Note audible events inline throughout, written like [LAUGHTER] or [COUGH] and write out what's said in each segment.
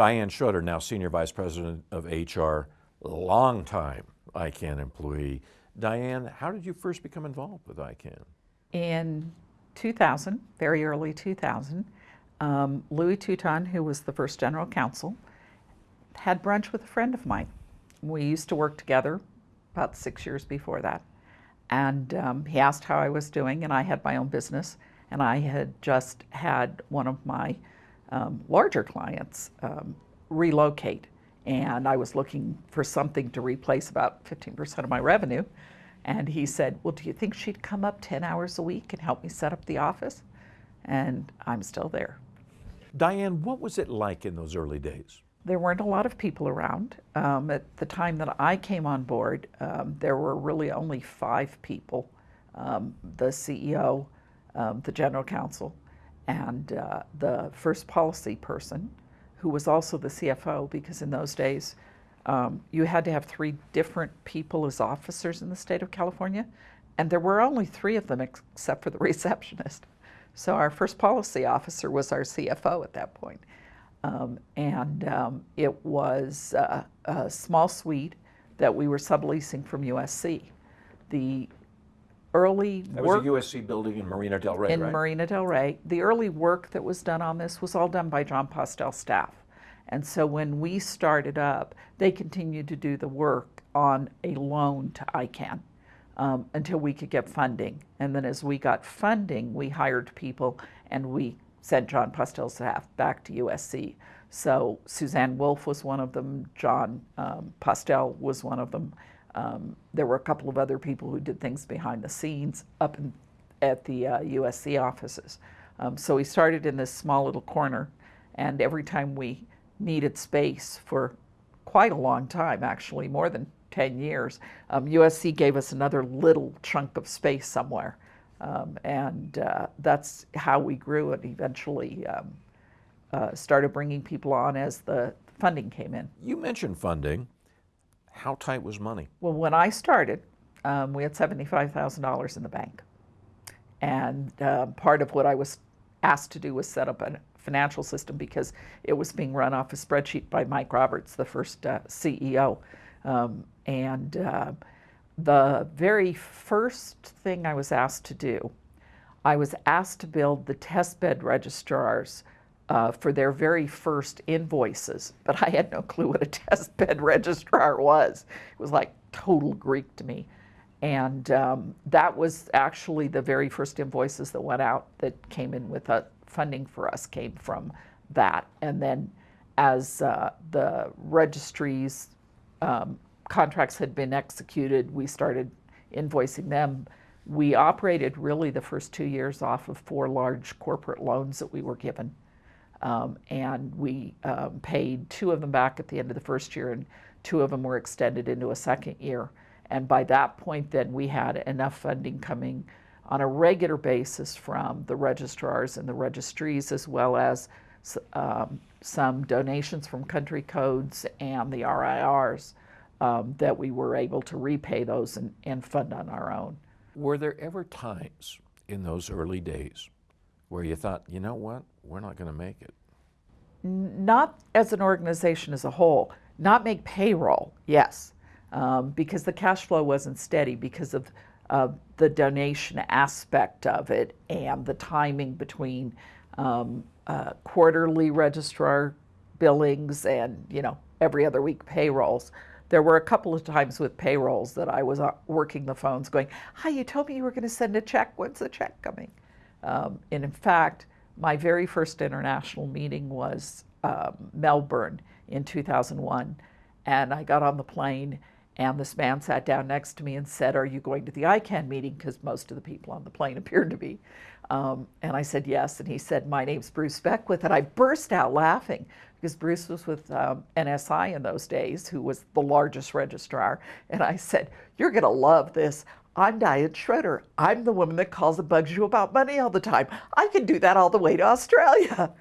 Diane Schroeder, now Senior Vice President of HR, longtime ICANN employee. Diane, how did you first become involved with ICANN? In 2000, very early 2000, um, Louis Touton, who was the first general counsel, had brunch with a friend of mine. We used to work together about six years before that. And um, he asked how I was doing, and I had my own business, and I had just had one of my um, larger clients um, relocate, and I was looking for something to replace about 15% of my revenue. And he said, Well, do you think she'd come up 10 hours a week and help me set up the office? And I'm still there. Diane, what was it like in those early days? There weren't a lot of people around. Um, at the time that I came on board, um, there were really only five people um, the CEO, um, the general counsel, and uh, the first policy person, who was also the CFO, because in those days um, you had to have three different people as officers in the state of California, and there were only three of them except for the [LAUGHS] receptionist. So our first policy officer was our CFO at that point. Um, and um, it was uh, a small suite that we were subleasing from USC. The early That work was a USC building in Marina Del Rey, in right? Marina Del Rey, the early work that was done on this was all done by Jon Postel staff. And so when we started up, they continued to do the work on a loan to ICANN um, until we could get funding. And then as we got funding, we hired people and we sent Jon Postel's staff back to USC. So Suzanne Woolf was one of them, Jon um, Postel was one of them. Um, there were a couple of other people who did things behind the scenes up in, at the uh, USC offices. Um, so we started in this small little corner, and every time we needed space for quite a long time, actually, more than 10 years, um, USC gave us another little chunk of space somewhere. Um, and uh, that's how we grew and eventually um, uh, started bringing people on as the funding came in. You mentioned funding. How tight was money? Well, when I started, um, we had $75,000 in the bank. And uh, part of what I was asked to do was set up a financial system because it was being run off a spreadsheet by Mike Roberts, the first uh, CEO. Um, and uh, the very first thing I was asked to do, I was asked to build the testbed registrars uh, for their very first invoices, but I had no clue what a testbed [LAUGHS] registrar was. It was like total Greek to me. And um, that was actually the very first invoices that went out that came in with funding for us came from that. And then as uh, the registries um, contracts had been executed, we started invoicing them. We operated really the first two years off of four large corporate loans that we were given. Um, and we um, paid two of them back at the end of the first year, and two of them were extended into a second year. And by that point, then we had enough funding coming on a regular basis from the registrars and the registries, as well as um, some donations from country codes and the RIRs um, that we were able to repay those and, and fund on our own. Were there ever times in those early days where you thought, you know what, we're not going to make it? Not as an organization as a whole. Not make payroll, yes, um, because the cash flow wasn't steady because of uh, the donation aspect of it and the timing between um, uh, quarterly registrar billings and you know every other week payrolls. There were a couple of times with payrolls that I was uh, working the phones going, hi, you told me you were going to send a check. When's the check coming? Um, and in fact, my very first international meeting was um, Melbourne in 2001. And I got on the plane and this man sat down next to me and said, are you going to the ICANN meeting? Because most of the people on the plane [LAUGHS] appeared to be. Um, and I said, yes. And he said, my name's Bruce Beckwith. And I burst out laughing because Bruce was with um, NSI in those days, who was the largest registrar. And I said, You're going to love this. I'm Diane Schroeder. I'm the woman that calls and bugs you about money all the time. I can do that all the way to Australia.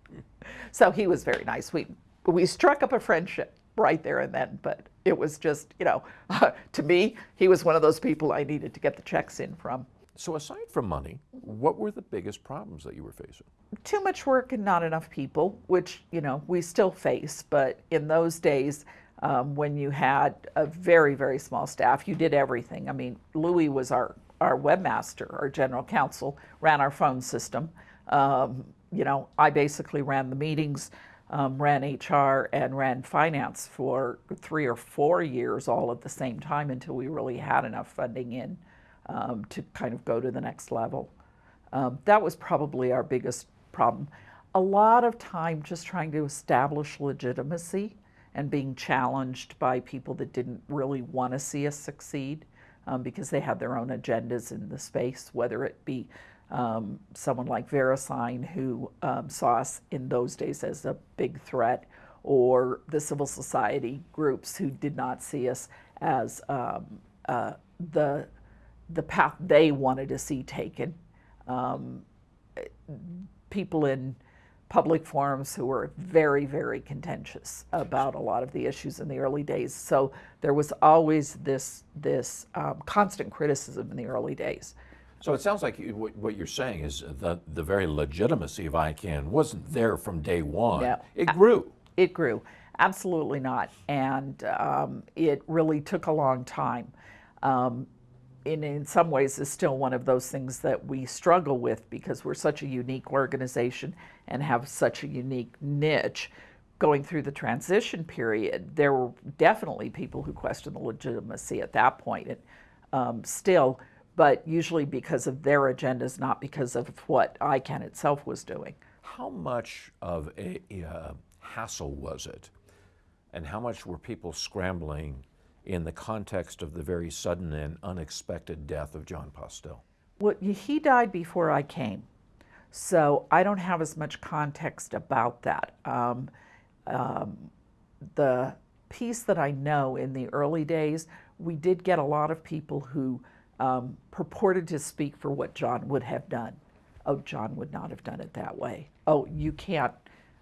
[LAUGHS] so he was very nice. We, we struck up a friendship right there and then, but it was just, you know, uh, [LAUGHS] to me, he was one of those people I needed to get the checks in from. So aside from money, what were the biggest problems that you were facing? too much work and not enough people, which you know we still face. But in those days, um, when you had a very very small staff, you did everything. I mean, Louis was our our webmaster, our general counsel, ran our phone system. Um, you know, I basically ran the meetings, um, ran HR, and ran finance for three or four years, all at the same time, until we really had enough funding in um, to kind of go to the next level. Um, that was probably our biggest problem. A lot of time just trying to establish legitimacy and being challenged by people that didn't really want to see us succeed um, because they had their own agendas in the space, whether it be um, someone like VeriSign who um, saw us in those days as a big threat, or the civil society groups who did not see us as um, uh, the the path they wanted to see taken. Um, people in public forums who were very, very contentious about a lot of the issues in the early days. So there was always this this um, constant criticism in the early days. So it sounds like you, what, what you're saying is that the very legitimacy of ICANN wasn't there from day one. No. It grew. It grew, absolutely not, and um, it really took a long time. Um, in, in some ways is still one of those things that we struggle with because we're such a unique organization and have such a unique niche. Going through the transition period, there were definitely people who questioned the legitimacy at that point, and um, still, but usually because of their agendas, not because of what ICANN itself was doing. How much of a, uh, hassle was it? And how much were people scrambling in the context of the very sudden and unexpected death of Jon Postel? Well, he died before I came, so I don't have as much context about that. Um, um, the piece that I know in the early days, we did get a lot of people who um, purported to speak for what Jon would have done. Oh, Jon would not have done it that way. Oh, you can't.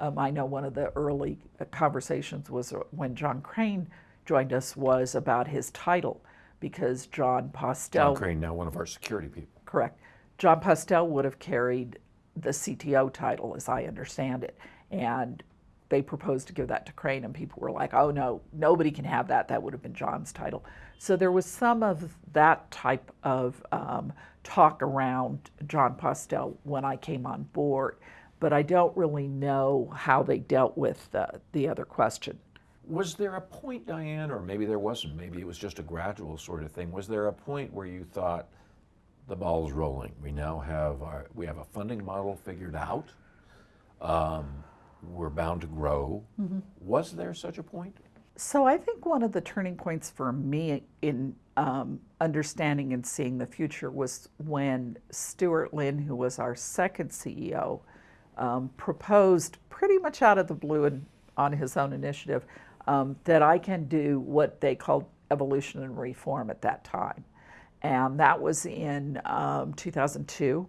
Um, I know one of the early uh, conversations was when John Crane joined us was about his title because Jon Postel. John Crane, now one of our security people. Correct. Jon Postel would have carried the CTO title, as I understand it. And they proposed to give that to Crane, and people were like, oh no, nobody can have that. That would have been Jon's title. So there was some of that type of um, talk around Jon Postel when I came on board, but I don't really know how they dealt with the, the other question. Was there a point, Diane, or maybe there wasn't, maybe it was just a gradual sort of thing, was there a point where you thought the ball's rolling? We now have our, we have a funding model figured out. Um, we're bound to grow. Mm-hmm. Was there such a point? So I think one of the turning points for me in um, understanding and seeing the future was when Stuart Lynn, who was our second CEO, um, proposed pretty much out of the blue and on his own initiative um, that ICANN do what they called evolution and reform at that time. And that was in um, 2002.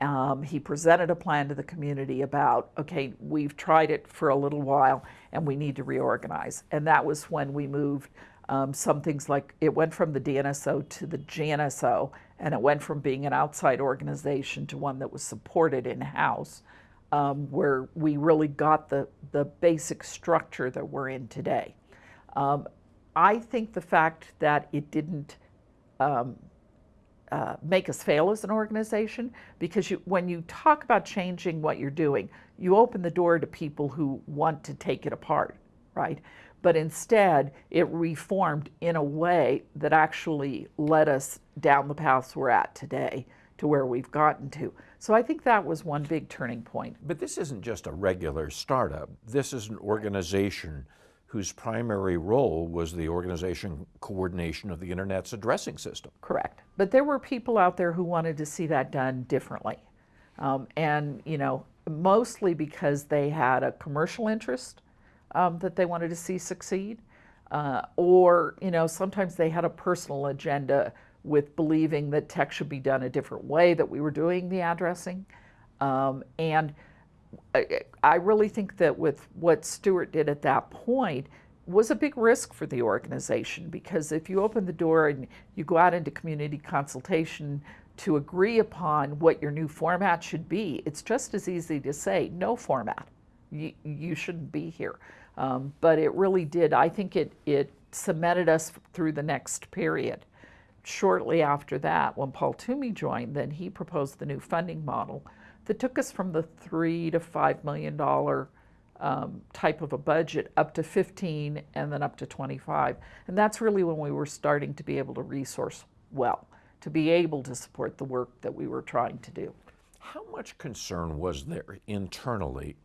Um, he presented a plan to the community about, okay, we've tried it for a little while and we need to reorganize. And that was when we moved um, some things like it went from the DNSO to the GNSO, and it went from being an outside organization to one that was supported in house um, where we really got the, the basic structure that we're in today. Um, I think the fact that it didn't um, uh, make us fail as an organization, because you, when you talk about changing what you're doing, you open the door to people who want to take it apart, right? But instead, it reformed in a way that actually led us down the paths we're at today to where we've gotten to. So I think that was one big turning point. But this isn't just a regular startup. This is an organization whose primary role was the organization coordination of the Internet's addressing system. Correct. But there were people out there who wanted to see that done differently. Um, and, you know, mostly because they had a commercial interest um, that they wanted to see succeed. Uh, or, you know, sometimes they had a personal agenda with believing that tech should be done a different way that we were doing the addressing. Um, and I, I, really think that with what Stuart did at that point was a big risk for the organization because if you open the door and you go out into community consultation, to agree upon what your new format should be, it's just as easy to say no format. You, you shouldn't be here. Um, but it really did. I think it, it cemented us through the next period. Shortly after that, when Paul Twomey joined, then he proposed the new funding model that took us from the three to five million dollar um, type of a budget up to 15 and then up to 25. And that's really when we were starting to be able to resource well, to be able to support the work that we were trying to do. How much concern was there internally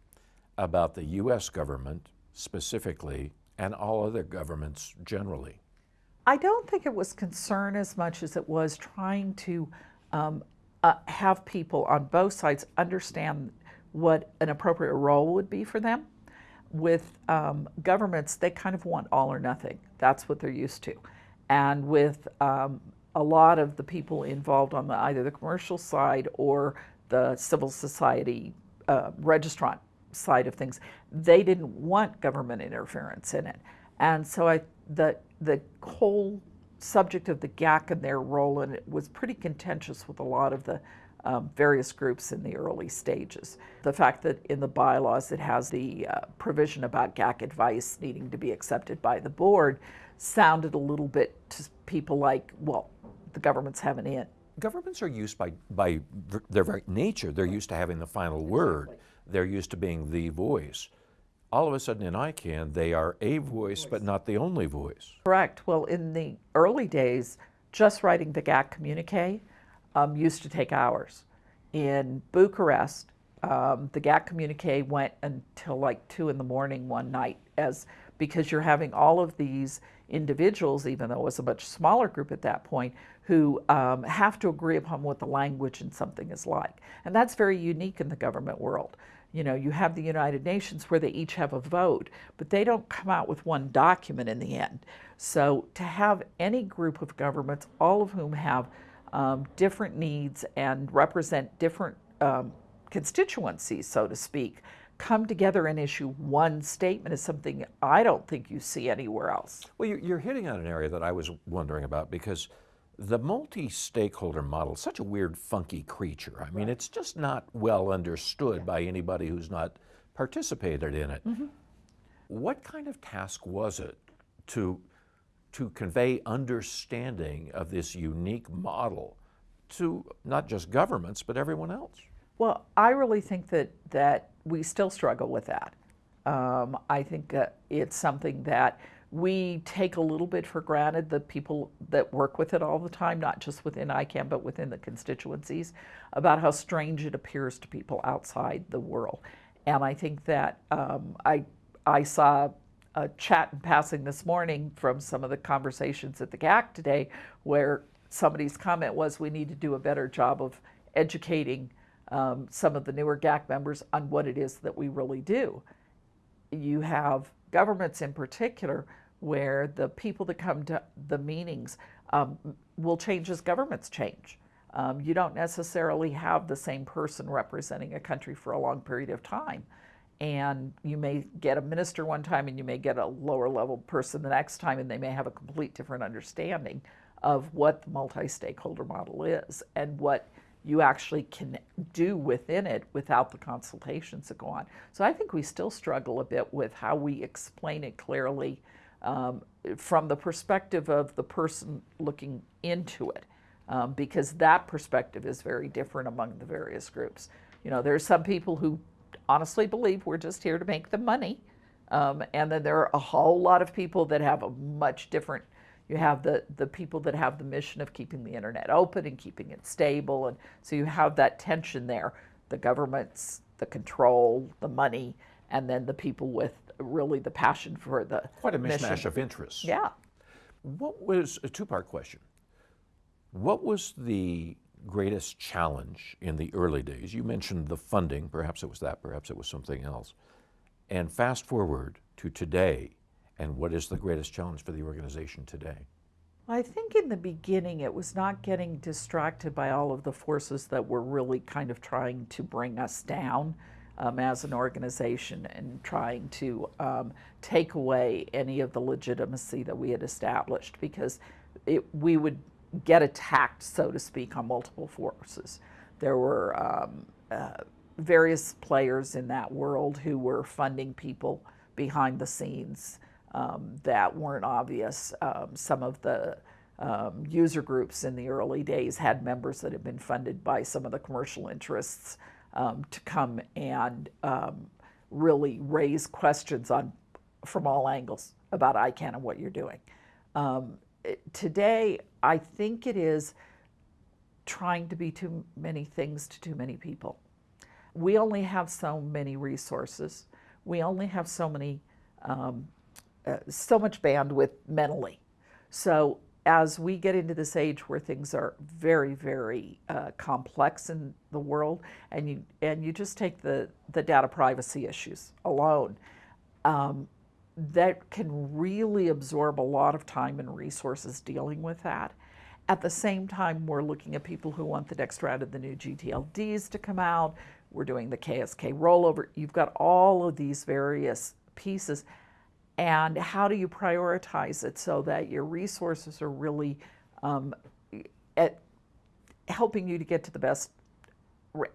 about the U.S. government specifically and all other governments generally? I don't think it was concern as much as it was trying to um, uh, have people on both sides understand what an appropriate role would be for them. With um, governments, they kind of want all or nothing. That's what they're used to. And with um, a lot of the people involved on the, either the commercial side or the civil society uh, registrant side of things, they didn't want government interference in it. And so I, the, the whole subject of the GAC and their role in it was pretty contentious with a lot of the um, various groups in the early stages. The fact that in the bylaws it has the uh, provision about GAC advice needing to be accepted by the board sounded a little bit to people like, well, the government's having in. Governments are used by, by their very nature, they're used to having the final word. They're used to being the voice. All of a sudden in ICANN, they are a voice, but not the only voice. Correct. Well, in the early days, just writing the GAC communique um, used to take hours. In Bucharest, um, the GAC communique went until like two in the morning one night, as because you're having all of these individuals, even though it was a much smaller group at that point, who um, have to agree upon what the language in something is like, and that's very unique in the government world. You know, you have the United Nations where they each have a vote, but they don't come out with one document in the end. So to have any group of governments, all of whom have um, different needs and represent different um, constituencies, so to speak, come together and issue one statement is something I don't think you see anywhere else. Well, you're, you're hitting on an area that I was wondering about because the multi-stakeholder model is such a weird, funky creature. I mean, right. it's just not well understood yeah. by anybody who's not participated in it. Mm-hmm. What kind of task was it to to convey understanding of this unique model to not just governments but everyone else? Well, I really think that that we still struggle with that. Um, I think uh, it's something that we take a little bit for granted the people that work with it all the time, not just within ICANN, but within the constituencies, about how strange it appears to people outside the world. And I think that um, I, I saw a chat in passing this morning from some of the conversations at the GAC today where somebody's comment was we need to do a better job of educating um, some of the newer GAC members on what it is that we really do. You have governments in particular where the people that come to the meetings um, will change as governments change. Um, you don't necessarily have the same person representing a country for a long period of time. And you may get a minister one time and you may get a lower level person the next time, and they may have a complete different understanding of what the multi stakeholder model is and what you actually can do within it without the consultations that go on. So I think we still struggle a bit with how we explain it clearly um, from the perspective of the person looking into it, um, because that perspective is very different among the various groups. You know, there are some people who honestly believe we're just here to make the money, um, and then there are a whole lot of people that have a much different. You have the the people that have the mission of keeping the internet open and keeping it stable, and so you have that tension there. The government's the control, the money, and then the people with really the passion for the quite a mishmash mission. of interests. Yeah. What was a two-part question? What was the greatest challenge in the early days? You mentioned the funding. Perhaps it was that. Perhaps it was something else. And fast forward to today, and what is the greatest challenge for the organization today? I think in the beginning it was not getting distracted by all of the forces that were really kind of trying to bring us down um, as an organization and trying to um, take away any of the legitimacy that we had established because it, we would get attacked, so to speak, on multiple forces. There were um, uh, various players in that world who were funding people behind the scenes um, that weren't obvious. Um, some of the um, user groups in the early days had members that had been funded by some of the commercial interests um, to come and um, really raise questions on from all angles about ICANN and what you're doing. Um, it, today, I think it is trying to be too many things to too many people. We only have so many resources. We only have so many, um, uh, so much bandwidth mentally. So as we get into this age where things are very, very uh, complex in the world, and you and you just take the the data privacy issues alone, um, that can really absorb a lot of time and resources dealing with that. At the same time, we're looking at people who want the next round of the new GTLDs to come out. We're doing the KSK rollover. You've got all of these various pieces. And how do you prioritize it so that your resources are really um, at helping you to get to the best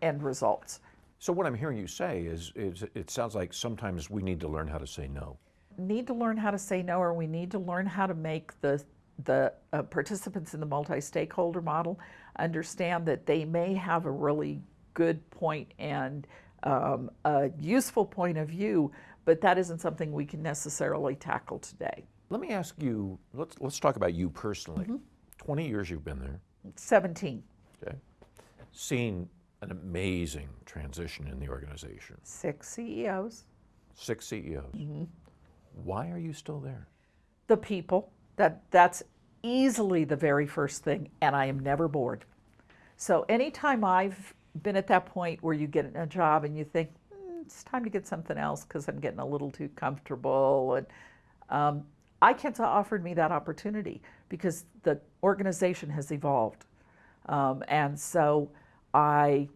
end results? So what I'm hearing you say is, is it sounds like sometimes we need to learn how to say no. Need to learn how to say no, or we need to learn how to make the the uh, participants in the multi-stakeholder model understand that they may have a really good point and um, a useful point of view, but that isn't something we can necessarily tackle today. Let me ask you, let's, let's talk about you personally. Mm-hmm. 20 years you've been there, 17, okay? Seen an amazing transition in the organization. six CEOs, Six CEOs. Mm-hmm. Why are you still there? the people, that, that's easily the very first thing, and I am never bored. So anytime I've been at that point where you get a job and you think, "Mm, it's time to get something else because I'm getting a little too comfortable, and um, ICANN's offered me that opportunity because the organization has evolved. Um, and so I,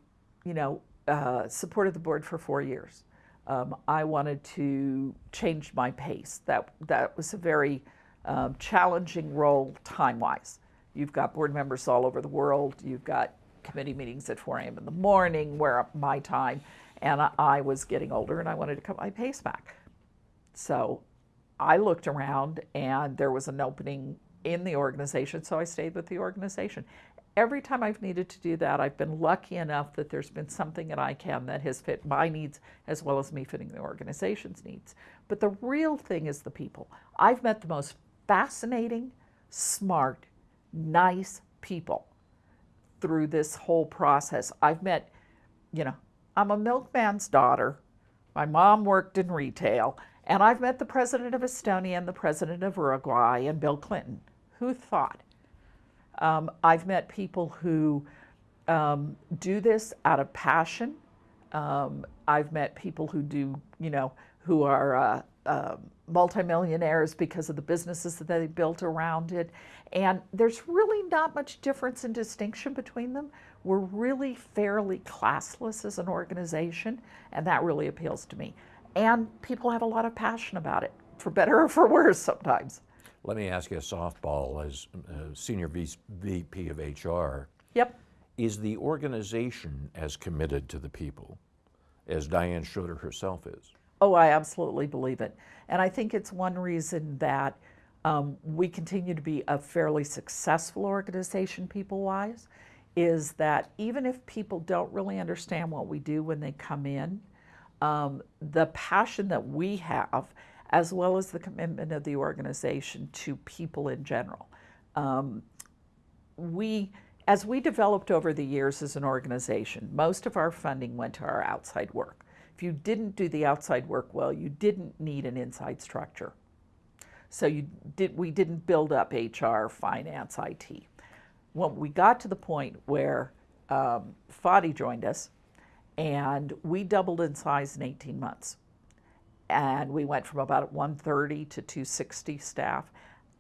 you know, uh, supported the board for four years. Um, I wanted to change my pace. That that was a very um, challenging role time-wise. You've got board members all over the world. You've got committee meetings at 4 a.m. in the morning, where my time, and I, I was getting older, and I wanted to cut my pace back. So I looked around and there was an opening in the organization, so I stayed with the organization. Every time I've needed to do that, I've been lucky enough that there's been something at ICANN that has fit my needs as well as me fitting the organization's needs. But the real thing is the people. I've met the most fascinating, smart, nice people through this whole process. I've met, you know, I'm a milkman's daughter. My mom worked in retail, and I've met the president of Estonia and the president of Uruguay and Bill Clinton. Who thought? Um, I've met people who um, do this out of passion. Um, I've met people who do, you know, who are uh, uh, multimillionaires because of the businesses that they built around it. And there's really not much difference in distinction between them. We're really fairly classless as an organization, and that really appeals to me. And people have a lot of passion about it, for better or for worse sometimes. Let me ask you a softball as uh, Senior VP of HR. Yep. Is the organization as committed to the people as Diane Schroeder herself is? Oh, I absolutely believe it. And I think it's one reason that um, we continue to be a fairly successful organization, people wise, is that even if people don't really understand what we do when they come in, um, the passion that we have, as well as the commitment of the organization to people in general. Um, we, as we developed over the years as an organization, most of our funding went to our outside work. If you didn't do the outside work well, you didn't need an inside structure. So you did, we didn't build up HR, finance, IT. When we got to the point where um, Fadi joined us, and we doubled in size in 18 months. And we went from about 130 to 260 staff.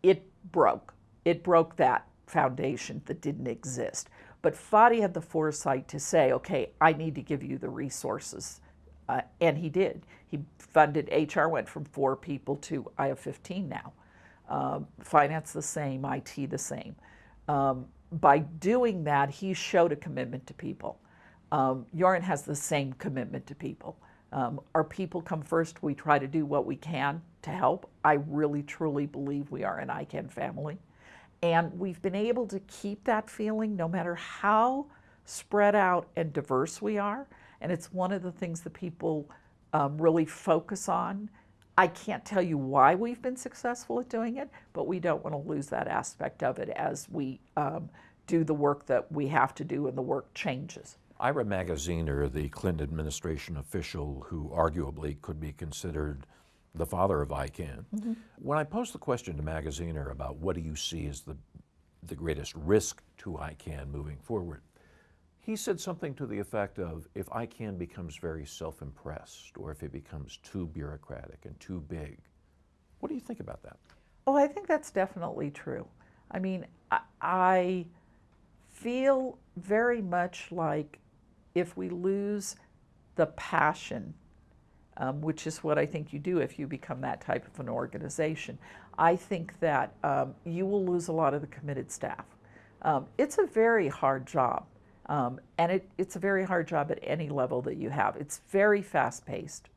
It broke. It broke that foundation that didn't exist. But Fadi had the foresight to say, okay, I need to give you the resources. Uh, and he did. He funded HR, went from four people to I have 15 now. Um, finance the same, IT the same. Um, by doing that, he showed a commitment to people. Um, has the same commitment to people. Um, our people come first. We try to do what we can to help. I really, truly believe we are an ICANN family. And we've been able to keep that feeling no matter how spread out and diverse we are. And it's one of the things that people um, really focus on. I can't tell you why we've been successful at doing it, but we don't want to lose that aspect of it as we um, do the work that we have to do and the work changes. Ira Magaziner, the Clinton administration official who arguably could be considered the father of ICANN, when I posed the question to Magaziner about what do you see as the, the greatest risk to ICANN moving forward, he said something to the effect of if ICANN becomes very self impressed or if it becomes too bureaucratic and too big. What do you think about that? Oh, I think that's definitely true. I mean, I, I feel very much like if we lose the passion, um, which is what I think you do if you become that type of an organization, I think that um, you will lose a lot of the committed staff. Um, it's a very hard job, um, and it, it's a very hard job at any level that you have. It's very fast paced.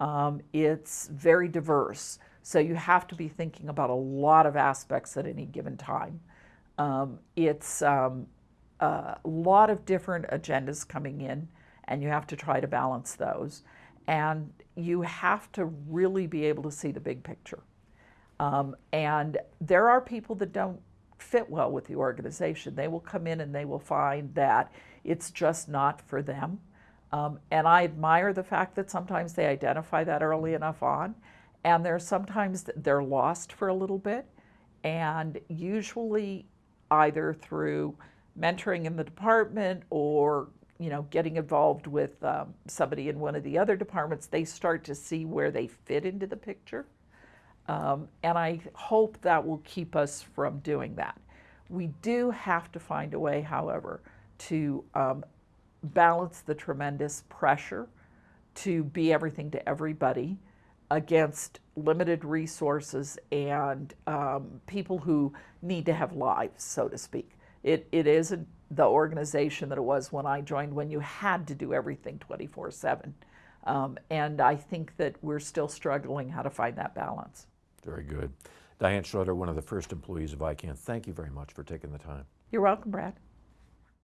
Um, it's very diverse. So you have to be thinking about a lot of aspects at any given time. Um, it's um, a lot of different agendas coming in, and you have to try to balance those. And you have to really be able to see the big picture. Um, and there are people that don't fit well with the organization. They will come in and they will find that it's just not for them. Um, and I admire the fact that sometimes they identify that early enough on. And there's sometimes they're lost for a little bit. And usually, either through mentoring in the department or you know getting involved with um, somebody in one of the other departments, they start to see where they fit into the picture. Um, and I hope that will keep us from doing that. We do have to find a way, however, to um, balance the tremendous pressure to be everything to everybody against limited resources and um, people who need to have lives, so to speak. It, it isn't the organization that it was when I joined, when you had to do everything 24 7. Um, and I think that we're still struggling how to find that balance. Very good. Diane Schroeder, one of the first employees of ICANN, thank you very much for taking the time. You're welcome, Brad.